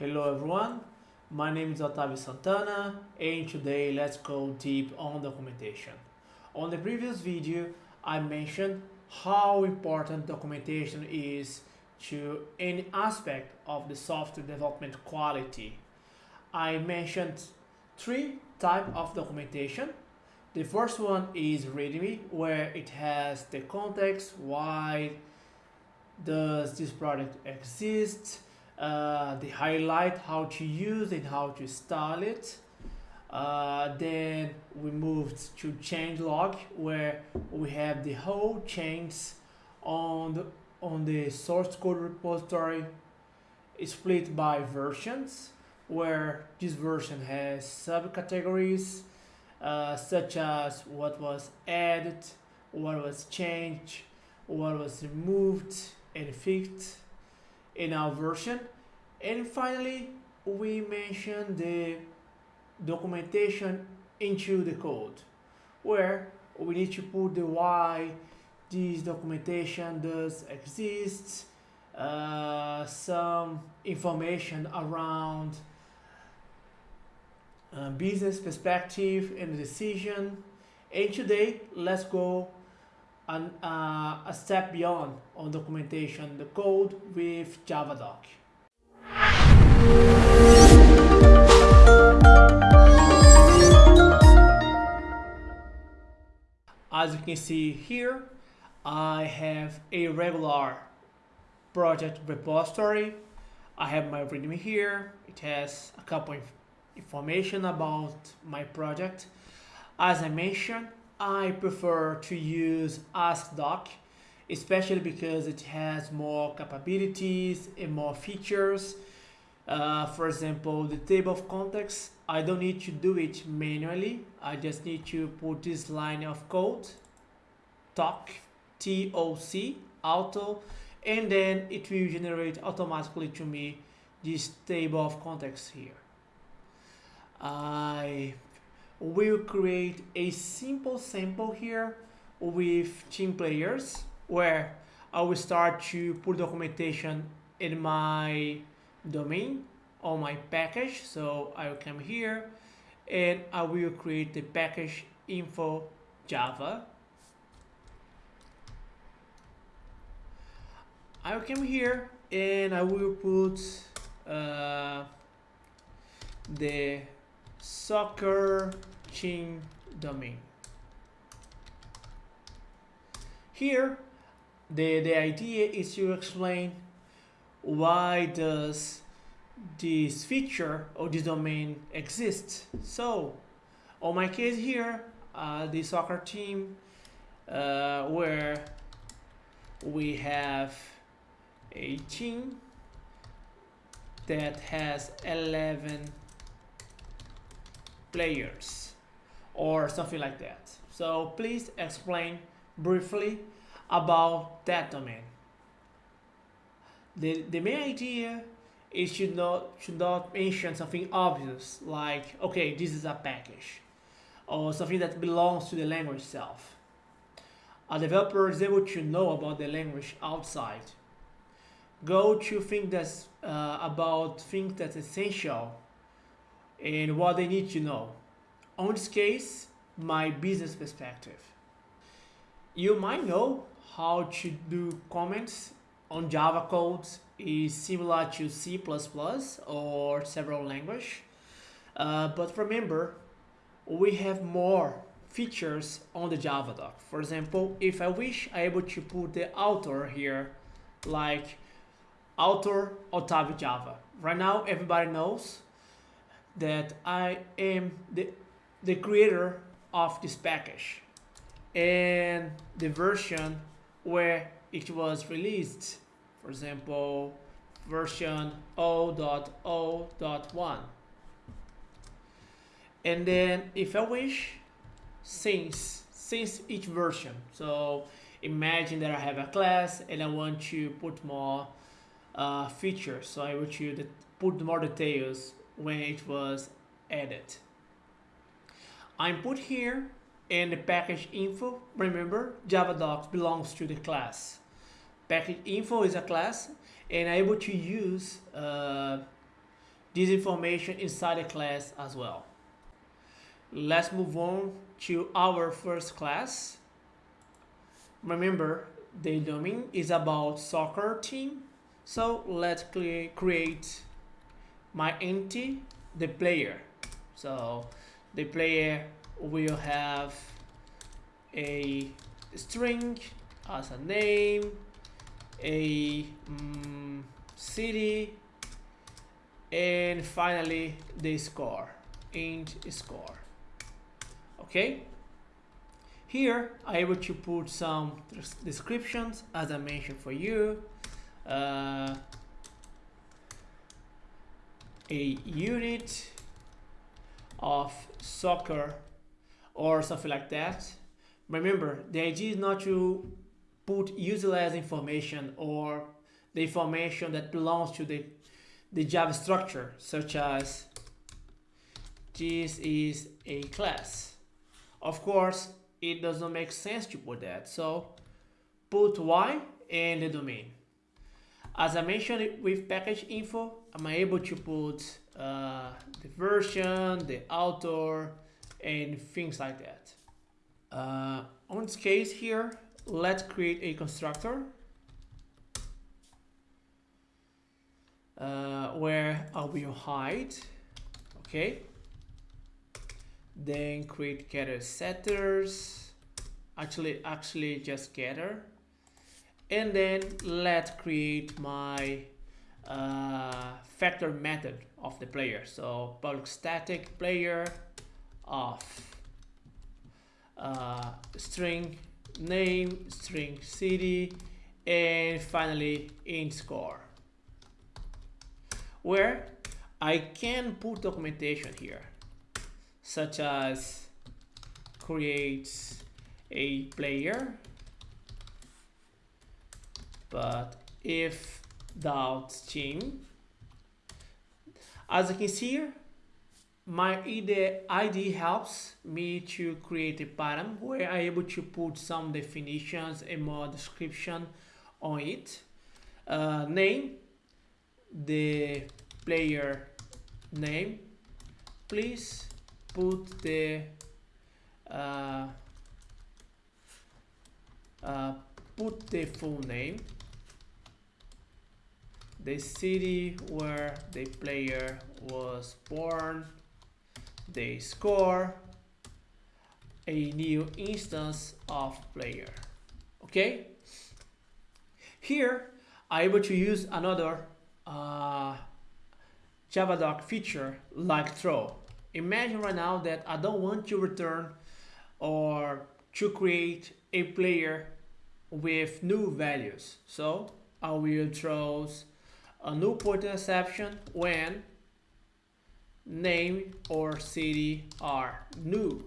Hello everyone, my name is Otavio Santana and today let's go deep on documentation. On the previous video I mentioned how important documentation is to any aspect of the software development quality. I mentioned three type of documentation. The first one is README where it has the context, why does this product exist, uh, the highlight how to use and how to style it. Uh, then we moved to changelog where we have the whole change on the, on the source code repository split by versions where this version has subcategories uh, such as what was added, what was changed, what was removed and fixed in our version. And finally, we mention the documentation into the code where we need to put the why this documentation does exist, uh, some information around uh, business perspective and decision. And today, let's go an, uh, a step beyond on documentation, the code with Javadoc. As you can see here, I have a regular project repository. I have my README here. It has a couple of information about my project. As I mentioned, I prefer to use AsciiDoc, especially because it has more capabilities and more features. Uh, for example, the table of context, I don't need to do it manually. I just need to put this line of code, TOC, T-O-C, auto, and then it will generate automatically to me this table of context here. I will create a simple sample here with team players where I will start to put documentation in my domain on my package. So I will come here and I will create the package info Java. I will come here and I will put uh, the soccer team domain. Here, the, the idea is to explain why does this feature or this domain exist. So, on my case here, uh, the soccer team uh, where we have a team that has 11 players or something like that. So please explain briefly about that domain. The, the main idea is should not should not mention something obvious like okay this is a package or something that belongs to the language itself. A developer is able to know about the language outside. Go to think that's uh, about things that's essential and what they need to know. On this case, my business perspective. You might know how to do comments on Java codes is similar to C++ or several language. Uh, but remember, we have more features on the Javadoc. For example, if I wish, I'm able to put the author here, like author Otavio Java. Right now, everybody knows that I am the, the creator of this package. And the version where it was released for example version 0.0.1 and then if I wish since since each version. So imagine that I have a class and I want to put more uh, features. So I want you to put more details when it was added. I'm put here in the package info. Remember, Javadocs belongs to the class. Package info is a class and able to use uh, this information inside the class as well. Let's move on to our first class. Remember, the domain is about soccer team. So let's create my entity, the player. So the player will have a string as a name, a um, city, and finally the score, int score. Okay? Here, I'm able to put some descriptions as I mentioned for you. Uh, a unit of soccer or something like that. Remember, the idea is not to put useless information or the information that belongs to the, the Java structure, such as this is a class. Of course, it does not make sense to put that. So put y and the domain. As I mentioned with package info, I'm able to put uh, the version, the author, and things like that. Uh, on this case here, let's create a constructor uh, where I will hide, okay? Then create getter setters, actually, actually just getter. And then let's create my uh, factor method of the player. So public static player of uh, string name, string city, and finally int score. Where I can put documentation here, such as create a player, but if dot team, as you can see here, my ID, ID helps me to create a pattern where I'm able to put some definitions and more description on it. Uh, name, the player name. Please put the uh, uh, put the full name, the city where the player was born, they score a new instance of player okay? Here I'm able to use another uh, Javadoc feature like throw. Imagine right now that I don't want to return or to create a player with new values. So I will throw a new point exception when name or city are new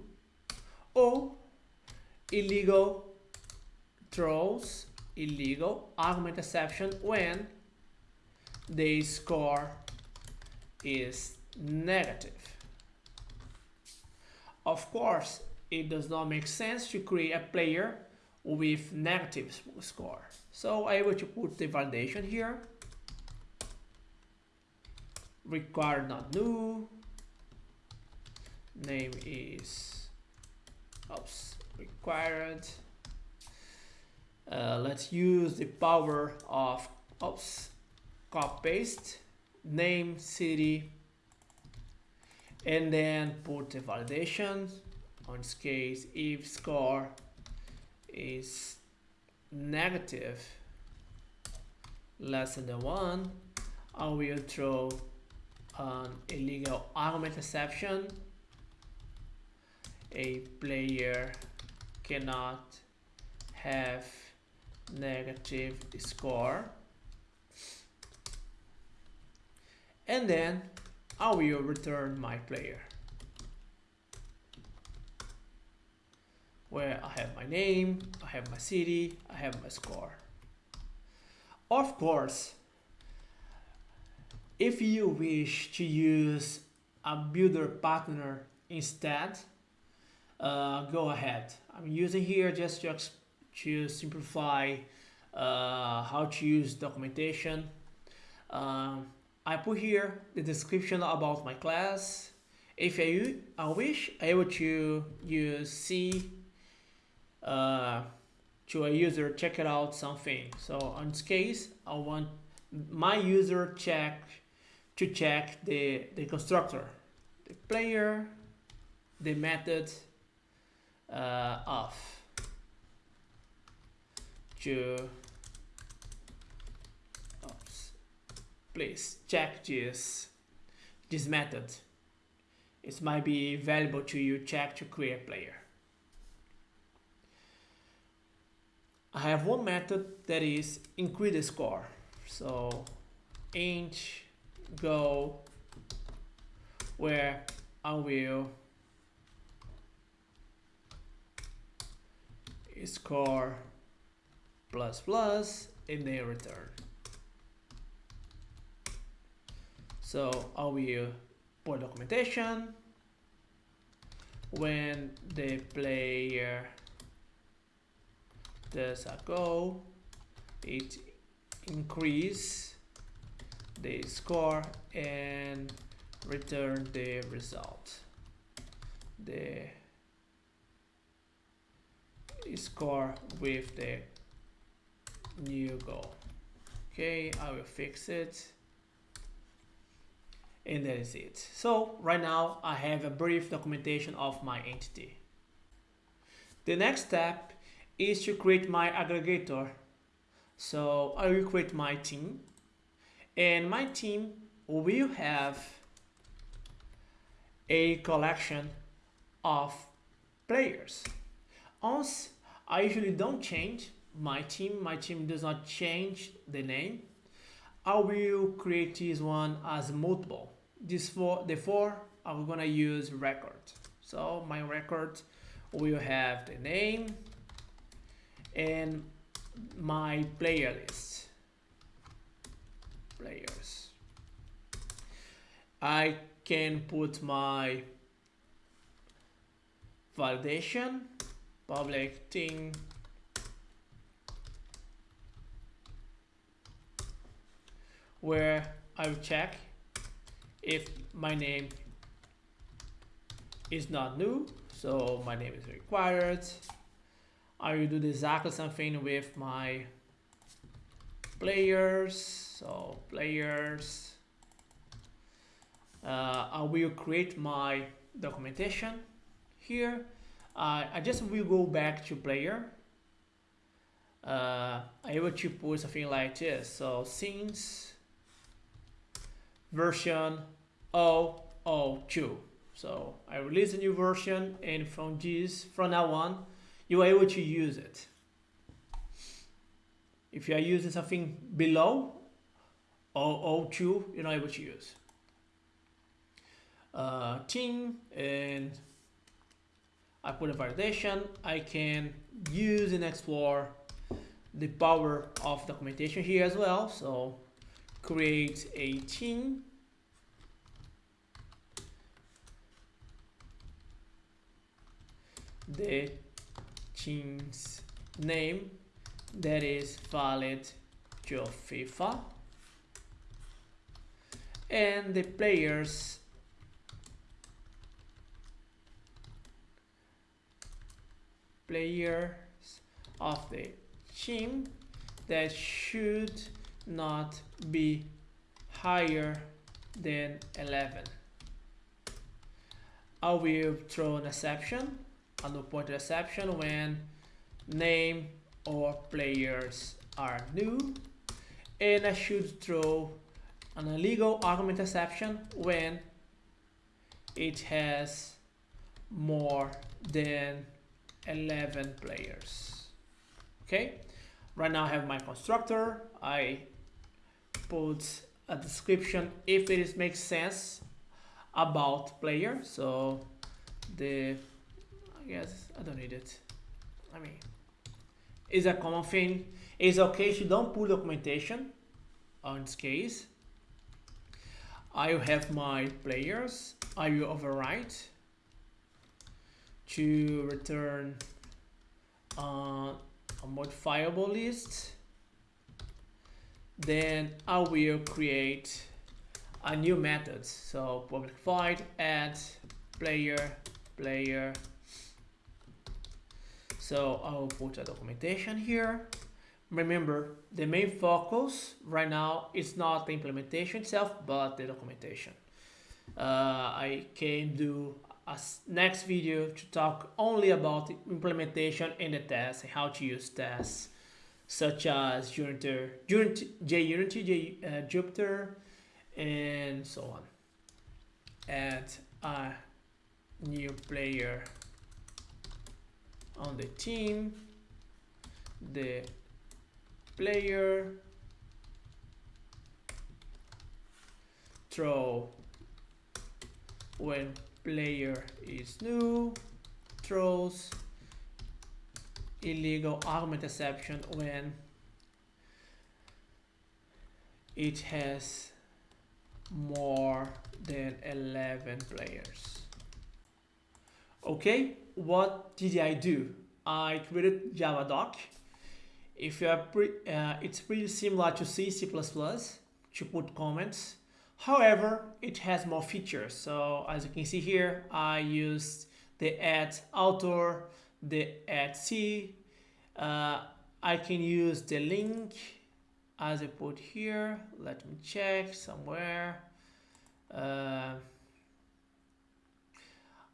or illegal throws illegal argument exception when the score is negative. Of course, it does not make sense to create a player with negative score. So I will put the validation here required not new. Name is oops required. Uh, let's use the power of oops copy paste name city and then put the validation. On this case if score is negative less than one I will throw an illegal argument exception. A player cannot have negative score. And then I will return my player. Where I have my name, I have my city, I have my score. Of course, if you wish to use a builder pattern instead, uh, go ahead. I'm using here just to, to simplify uh, how to use documentation. Um, I put here the description about my class. If I, I wish, I would to use C uh, to a user check it out something. So in this case, I want my user check to check the, the constructor, the player, the method uh, of to oops, please check this this method. It might be valuable to you check to create player. I have one method that is increase the score. So int go where I will score plus plus and then return. So I will put documentation when the player does a go, it increase the score and return the result. The score with the new goal. Okay, I will fix it. And that is it. So right now I have a brief documentation of my entity. The next step is to create my aggregator. So I will create my team and my team will have a collection of players. Once I usually don't change my team, my team does not change the name. I will create this one as multiple. This for the four I'm gonna use record. So my record will have the name and my player list. Players. I can put my validation public thing where I will check if my name is not new so my name is required I will do exactly something with my players so players uh, I will create my documentation here. Uh, I just will go back to player. Uh, I will to put something like this. So since version 002 so I release a new version and from this from now on you are able to use it if you are using something below or 02 you're not able to use uh, team and I put a validation, I can use and explore the power of documentation here as well. So create a team. The team's name that is valid to FIFA and the players players of the team that should not be higher than 11. I will throw an exception, a no point exception when name or players are new. And I should throw an illegal argument exception when it has more than 11 players. Okay? Right now I have my constructor. I put a description if it is makes sense about player. So the I guess I don't need it. I mean is a common thing it's okay if you don't put documentation on this case I will have my players I will overwrite to return uh, a modifiable list then I will create a new method. So public void add player player. So I'll put a documentation here. Remember, the main focus right now is not the implementation itself, but the documentation. Uh, I can do a next video to talk only about the implementation and the tests and how to use tests such as Jupiter, Unity, JUnity, J, uh, Jupiter, and so on. Add a new player on the team, the player throw when player is new throws illegal argument exception when it has more than 11 players. Okay what did I do I created javadoc if you are pre uh, it's pretty similar to C, C++ to put comments. However, it has more features. So as you can see here, I used the add author, the add C. Uh, I can use the link as I put here. Let me check somewhere. Uh,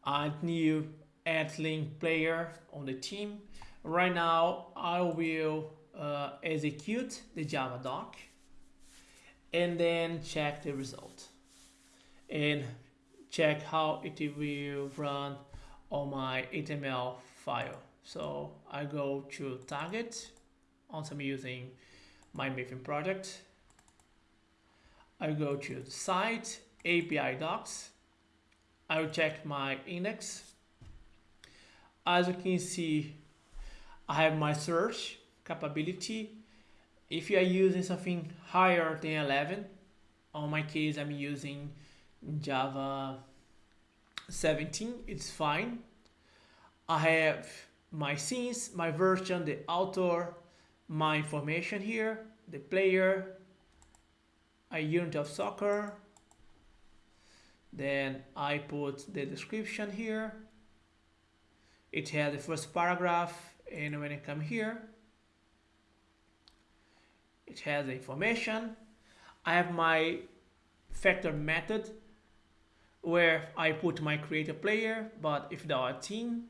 add new add link player on the team. Right now, I will uh, execute the Java doc and then check the result and check how it will run on my HTML file. So I go to target, once I'm using my Maven project. I go to site, API docs. I will check my index. As you can see, I have my search capability. If you are using something higher than 11, on my case I'm using Java 17, it's fine. I have my scenes, my version, the author, my information here, the player, a unit of soccer, then I put the description here. It has the first paragraph and when I come here, it has the information. I have my factor method where I put my creator player, but if there are team,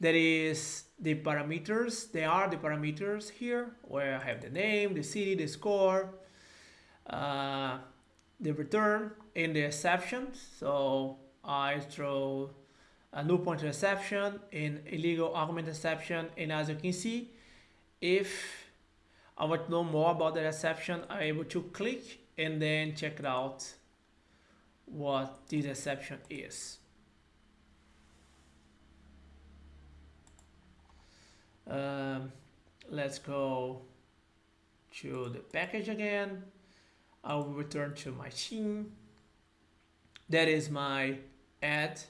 there is the parameters. There are the parameters here where I have the name, the city, the score, uh, the return, and the exception. So I throw a null pointer exception and illegal argument exception. And as you can see, if I want to know more about the exception, I'm able to click and then check out what this exception is. Um, let's go to the package again. I will return to my team. That is my add.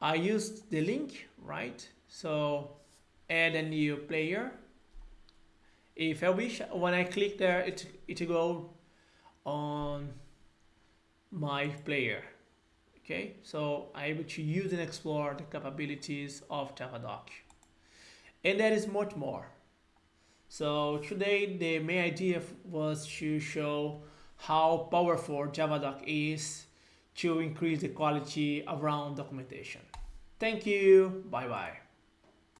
I used the link, right? So add a new player. If I wish when I click there it it go on my player okay? So I'm able to use and explore the capabilities of Javadoc and there is much more. So today the main idea was to show how powerful Javadoc is to increase the quality around documentation. Thank you. Bye bye.